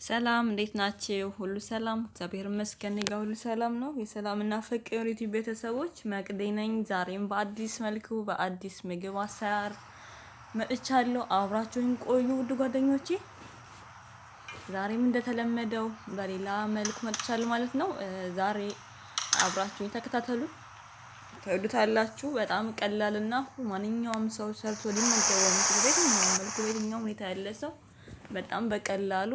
ሰላም እንዴት ናችሁ? ሁሉ ሰላም እግዚአብሔር ይመስገን እኔ ጋር ሁሉ ሰላም ነው። የሰላምና ፍቅር ዩቲዩብ ቤተሰቦች መቅዴ ነኝ። ዛሬም በአዲስ መልኩ በአዲስ ምግብ አሰራር መጥቻለሁ። አብራችሁን ቆዩ ውድ ጓደኞቼ። ዛሬም እንደተለመደው በሌላ መልኩ መጥቻለሁ ማለት ነው። ዛሬ አብራችሁኝ ተከታተሉ፣ ትወዱታላችሁ። በጣም ቀላልና ማንኛውም ሰው ሰርቶ ሊመገበው የሚችል በየትኛውም መልኩ በየትኛውም ሁኔታ ያለ ሰው በጣም በቀላሉ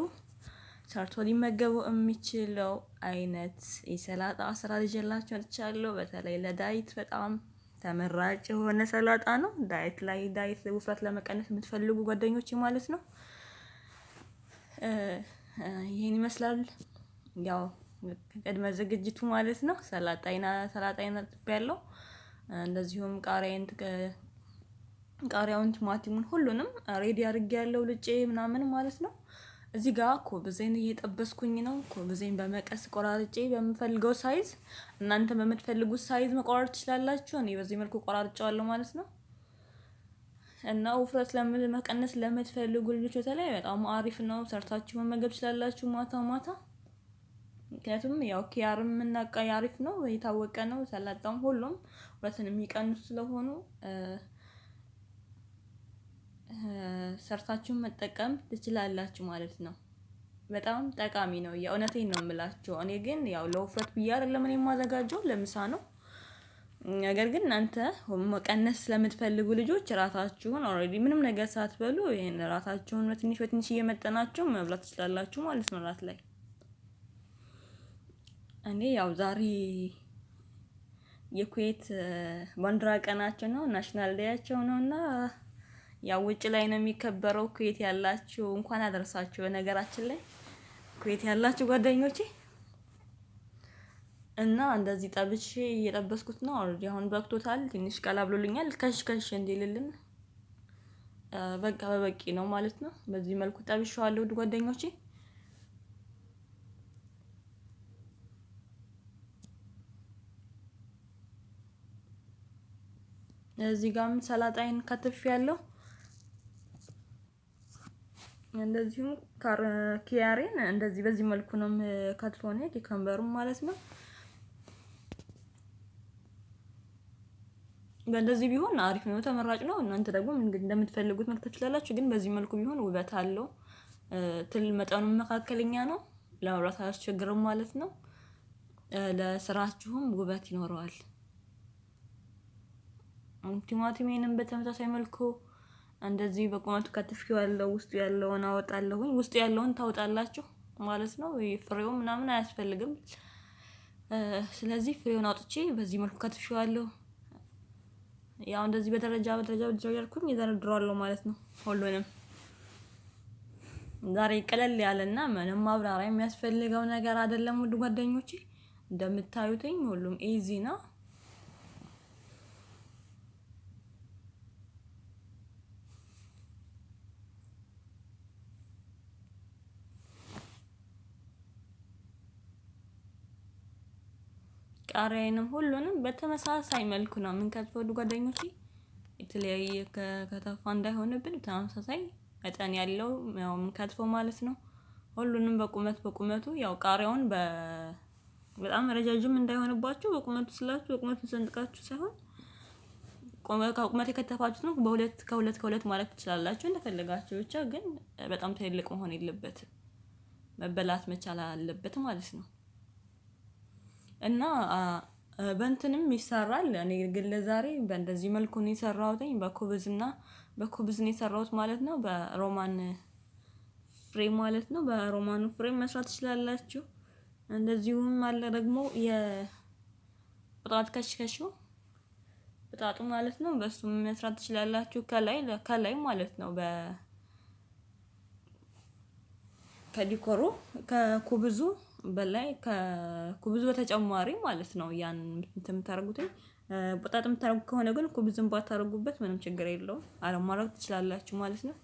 ሰርቶ ሊመገቡ የሚችለው አይነት የሰላጣ አሰራር ይዤላችሁ መጥቻለሁ። በተለይ ለ diet በጣም ተመራጭ የሆነ ሰላጣ ነው። diet ላይ diet ውፍረት ለመቀነስ የምትፈልጉ ጓደኞች ማለት ነው። ይሄን ይመስላል ያው ቅድመ ዝግጅቱ ማለት ነው። ሰላጣዬን ሰላጣዬን አጥቤያለሁ። እንደዚሁም ቃሪያን ቃሪያውን፣ ቲማቲሙን ሁሉንም ready አድርጌያለሁ ልጬ ምናምን ማለት ነው። እዚህ ጋር ኩብዜን እየጠበስኩኝ ነው። ኩብዜን በመቀስ ቆራርጬ በምፈልገው size እናንተ በምትፈልጉት size መቆራረጥ ትችላላችሁ። እኔ በዚህ መልኩ ቆራርጬዋለሁ ማለት ነው። እና ውፍረት ለመቀነስ ለምትፈልጉ ልጆች በተለይ በጣም አሪፍ ነው። ሰርታችሁ መመገብ ትችላላችሁ ማታ ማታ። ምክንያቱም ያው ኪያርም የምናውቃ አሪፍ ነው የታወቀ ነው። ሰላጣም ሁሉም ውፍረትን የሚቀንሱ ስለሆኑ ሰርታችሁን መጠቀም ትችላላችሁ ማለት ነው። በጣም ጠቃሚ ነው። የእውነቴን ነው የምላችሁ። እኔ ግን ያው ለውፍረት ብዬ አይደለም እኔ የማዘጋጀው ለምሳ ነው። ነገር ግን እናንተ መቀነስ ስለምትፈልጉ ልጆች ራታችሁን already ምንም ነገር ሳትበሉ ይሄን ራታችሁን በትንሽ በትንሽ እየመጠናችሁ መብላት ትችላላችሁ ማለት ነው። ራት ላይ እኔ ያው ዛሬ የኩዌት ባንዲራ ቀናቸው ነው፣ national day ያቸው ነው እና ያው ውጭ ላይ ነው የሚከበረው። ኩዌት ያላችሁ እንኳን አደረሳችሁ። በነገራችን ላይ ኩዌት ያላችሁ ጓደኞቼ እና እንደዚህ ጠብሼ እየጠበስኩት ነው። already አሁን በቅቶታል። ትንሽ ቀላ ብሎልኛል። ከሽ ከሽ እንዲልልን በቃ በበቂ ነው ማለት ነው። በዚህ መልኩ ጠብሼዋለሁ ውድ ጓደኞቼ። እዚህ ጋርም ሰላጣይን ከትፍ ያለው እንደዚሁም ኪያሬን እንደዚህ በዚህ መልኩ ነው ነው ኪከምበሩም ማለት ነው። በእንደዚህ ቢሆን አሪፍ ነው፣ ተመራጭ ነው። እናንተ ደግሞ እንደምትፈልጉት መክተፍ ትችላላችሁ። ግን በዚህ መልኩ ቢሆን ውበት አለው። ትል መጠኑ መካከለኛ ነው። ለመብላት አያስቸግርም ማለት ነው። ለስራችሁም ውበት ይኖረዋል። ቲማቲሜንም በተመሳሳይ መልኩ እንደዚህ በቁመቱ ከትፌዋለሁ። ውስጡ ያለውን አወጣለሁኝ። ውስጡ ያለውን ታወጣላችሁ ማለት ነው። ፍሬው ምናምን አያስፈልግም። ስለዚህ ፍሬውን አውጥቼ በዚህ መልኩ ከትፌዋለሁ። ያው እንደዚህ በደረጃ በደረጃ በደረጃ ያልኩኝ እደረድረዋለሁ ማለት ነው። ሁሉንም ዛሬ ቀለል ያለና ምንም ማብራሪያ የሚያስፈልገው ነገር አይደለም። ውድ ጓደኞቼ እንደምታዩትኝ ሁሉም ኢዚ ነው። ቃሪያዬንም ሁሉንም በተመሳሳይ መልኩ ነው የምንከትፈው ውድ ጓደኞቼ። የተለያየ ከተፋ እንዳይሆንብን ተመሳሳይ መጠን ያለው ያው የምንከትፈው ማለት ነው። ሁሉንም በቁመት በቁመቱ ያው ቃሪያውን በጣም ረጃጅም እንዳይሆንባችሁ በቁመቱ ስላችሁ በቁመቱ ሰንጥቃችሁ ሳይሆን ቁመት የከተፋችሁት ነው። በሁለት ከሁለት ከሁለት ማለት ትችላላችሁ እንደፈለጋችሁ። ብቻ ግን በጣም ትልቅ መሆን የለበትም መበላት መቻል አለበት ማለት ነው። እና በእንትንም ይሰራል። እኔ ግን ለዛሬ በእንደዚህ መልኩ ነው የሰራሁትኝ። በኩብዝ እና በኩብዝ ነው የሰራሁት ማለት ነው። በሮማን ፍሬም ማለት ነው። በሮማኑ ፍሬም መስራት ትችላላችሁ። እንደዚሁም አለ ደግሞ የቅጣት ከሽከሹ ቅጣቱ ማለት ነው። በሱም መስራት ትችላላችሁ። ከላይ ከላይ ማለት ነው። በ ከዲኮሩ ከኩብዙ በላይ ከኩብዙ በተጨማሪ ማለት ነው። ያን እንትን የምታደርጉትኝ በጣጥ የምታደርጉ ከሆነ ግን ኩብዝን ባታደርጉበት ምንም ችግር የለውም። አለማድረግ ትችላላችሁ ማለት ነው።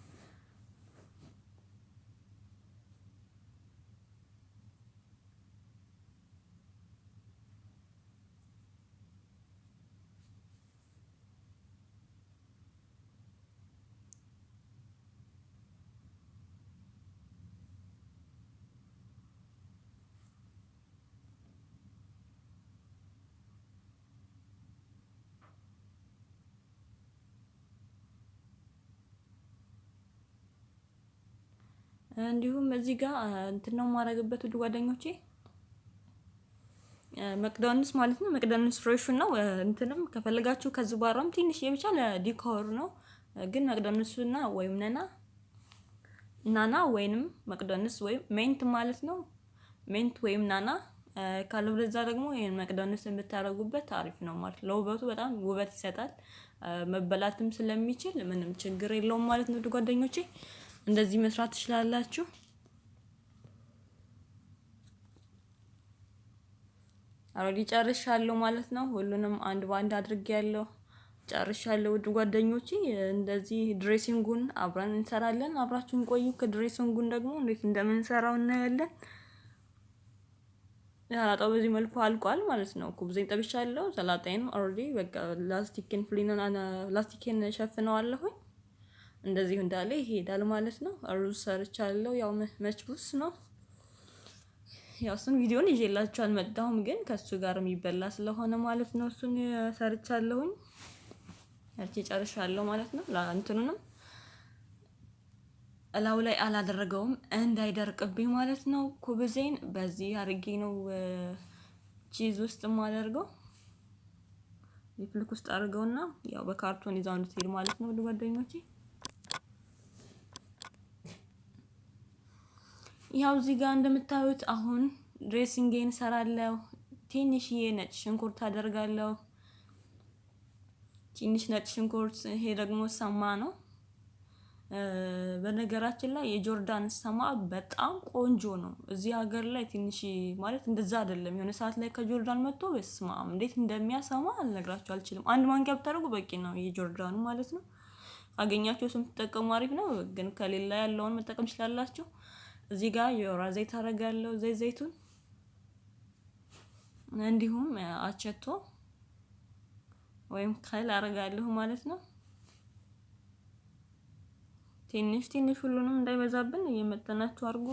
እንዲሁም እዚህ ጋር እንትን ነው የማደርግበት ውድ ጓደኞቼ መቅደንስ ማለት ነው። መቅደንስ fresh ኡ ነው። እንትንም ከፈለጋችሁ ከዝባራም ትንሽ ብቻ ለ decor ነው። ግን መቅደንሱና ወይም ነና ናና ወይንም መቅደንስ ወይም mint ማለት ነው። mint ወይም ናና ካለበለዛ ደግሞ ይሄን መቅደንስ የምታደርጉበት አሪፍ ነው ማለት ለውበቱ በጣም ውበት ይሰጣል። መበላትም ስለሚችል ምንም ችግር የለውም ማለት ነው። ጓደኞቼ እንደዚህ መስራት ትችላላችሁ። already ጨርሻለሁ ማለት ነው። ሁሉንም አንድ በአንድ አድርጌያለሁ ጨርሻለሁ። ውድ ጓደኞቼ እንደዚህ dressing ኡን አብረን እንሰራለን። አብራችሁን ቆዩ። ከ dressing ኡን ደግሞ እንዴት እንደምንሰራው እናያለን። ሰላጣው በዚህ መልኩ አልቋል ማለት ነው። ኩብዜን ጠብሻለሁ። ሰላጣዬን already በቃ ላስቲክን ፍሊኑን ላስቲክን ሸፍነዋለሁኝ። እንደዚሁ እንዳለ ይሄዳል ማለት ነው። ሩዝ ሰርቻለሁ። ያው መችቡስ ነው። ያው እሱን ቪዲዮን ይዤላችሁ አልመጣሁም፣ ግን ከሱ ጋር የሚበላ ስለሆነ ማለት ነው። እሱን ሰርቻለሁኝ። ሰርቼ ጨርሻለሁ ማለት ነው። እንትኑንም እላው ላይ አላደረገውም እንዳይደርቅብኝ ማለት ነው። ኩብዜን በዚህ አድርጌ ነው ቺዝ ውስጥ የማደርገው። ሪፕልክ ውስጥ አድርገውና ያው በካርቶን ይዛው እንድትሄድ ማለት ነው። ጓደኞቼ ያው እዚህ ጋር እንደምታዩት አሁን ድሬሲንጌን እሰራለሁ። ትንሽዬ ነጭ ሽንኩርት አደርጋለሁ። ትንሽ ነጭ ሽንኩርት፣ ይሄ ደግሞ ሰማ ነው። በነገራችን ላይ የጆርዳን ሰማ በጣም ቆንጆ ነው። እዚህ ሀገር ላይ ትንሽ ማለት እንደዛ አይደለም። የሆነ ሰዓት ላይ ከጆርዳን መጥቶ በስማ እንዴት እንደሚያሰማ አልነግራችሁ አልችልም። አንድ ማንኪያ ብታደርጉ በቂ ነው፣ የጆርዳኑ ማለት ነው። ካገኛችሁ ስም ትጠቀሙ አሪፍ ነው፣ ግን ከሌላ ያለውን መጠቀም ትችላላችሁ። እዚህ ጋር የወይራ ዘይት አደርጋለሁ፣ ዘይት ዘይቱን እንዲሁም አቸቶ ወይም ከል አደርጋለሁ ማለት ነው። ትንሽ ትንሽ ሁሉንም እንዳይበዛብን እየመጠናችሁ አድርጉ።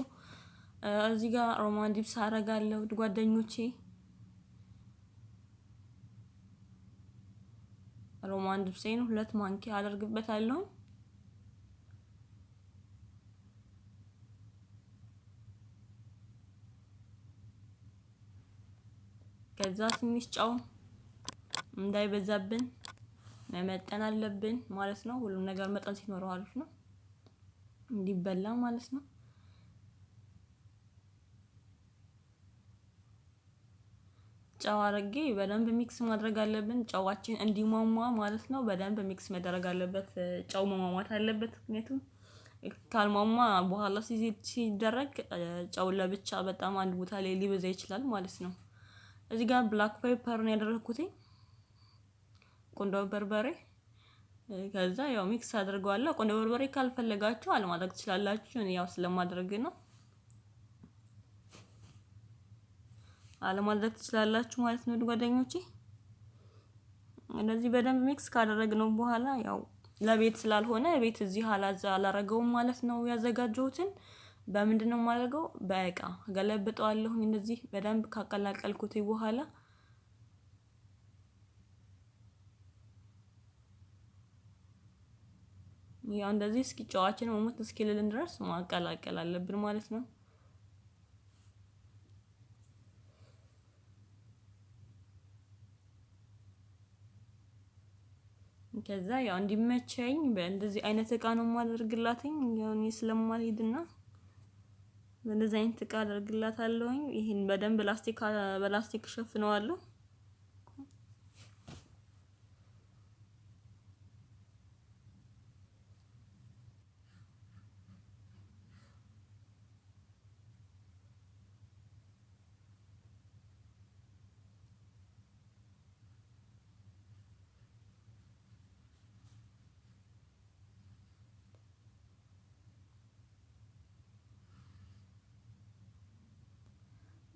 እዚህ ጋር ሮማን ዲፕስ አደርጋለሁ ጓደኞቼ። ሮማን ዲፕሴን ሁለት ማንኪያ አደርግበታለሁ። ከዛ ትንሽ ጨው እንዳይበዛብን መመጠን አለብን ማለት ነው። ሁሉም ነገር መጠን ሲኖረው አሪፍ ነው እንዲበላ ማለት ነው። ጨው አድርጌ በደንብ mix ማድረግ አለብን። ጨዋችን እንዲሟሟ ማለት ነው። በደንብ mix መደረግ አለበት። ጨው መሟሟት አለበት። ምክንያቱም ካልሟሟ በኋላ ሲደረግ ጨው ለብቻ በጣም አንድ ቦታ ላይ ሊበዛ ይችላል ማለት ነው። እዚህ ጋር black pepper ነው ያደረኩት፣ ቁንዶ በርበሬ። ከዛ ያው mix አድርገዋለሁ። ቁንዶ በርበሬ ካልፈለጋችሁ አለማድረግ ትችላላችሁ። እኔ ያው ስለማድረግ ነው። አለማድረግ ትችላላችሁ ማለት ነው ጓደኞቼ። እንደዚህ በደንብ mix ካደረግነው በኋላ ያው ለቤት ስላልሆነ ቤት እዚህ አላዛ አላረገውም ማለት ነው። ያዘጋጀሁትን በምንድን ነው የማደርገው? በእቃ ገለብጠዋለሁኝ። እንደዚህ በደንብ ካቀላቀልኩት በኋላ ያው እንደዚህ እስኪ ጨዋችን መሞት እስኪልልን ድረስ ማቀላቀል አለብን ማለት ነው። ከዛ ያው እንዲመቸኝ በእንደዚህ አይነት እቃ ነው የማደርግላትኝ። ያው እኔ ስለማልሄድና በእንደዚህ አይነት እቃ አደርግላታለሁኝ። ይሄን በደንብ ላስቲክ በላስቲክ ሸፍነዋለሁ።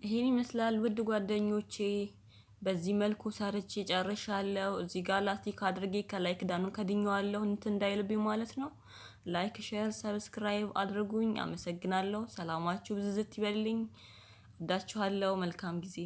ይሄን ይመስላል ውድ ጓደኞቼ። በዚህ መልኩ ሰርቼ ጨርሻለሁ። እዚህ ጋር ላስቲክ አድርጌ ከላይ ክዳኑን ከድኜዋለሁ እንትን እንዳይልብኝ ማለት ነው። like፣ share፣ subscribe አድርጉኝ። አመሰግናለሁ። ሰላማችሁ ብዝዝት ይበልኝ። ወዳችኋለሁ። መልካም ጊዜ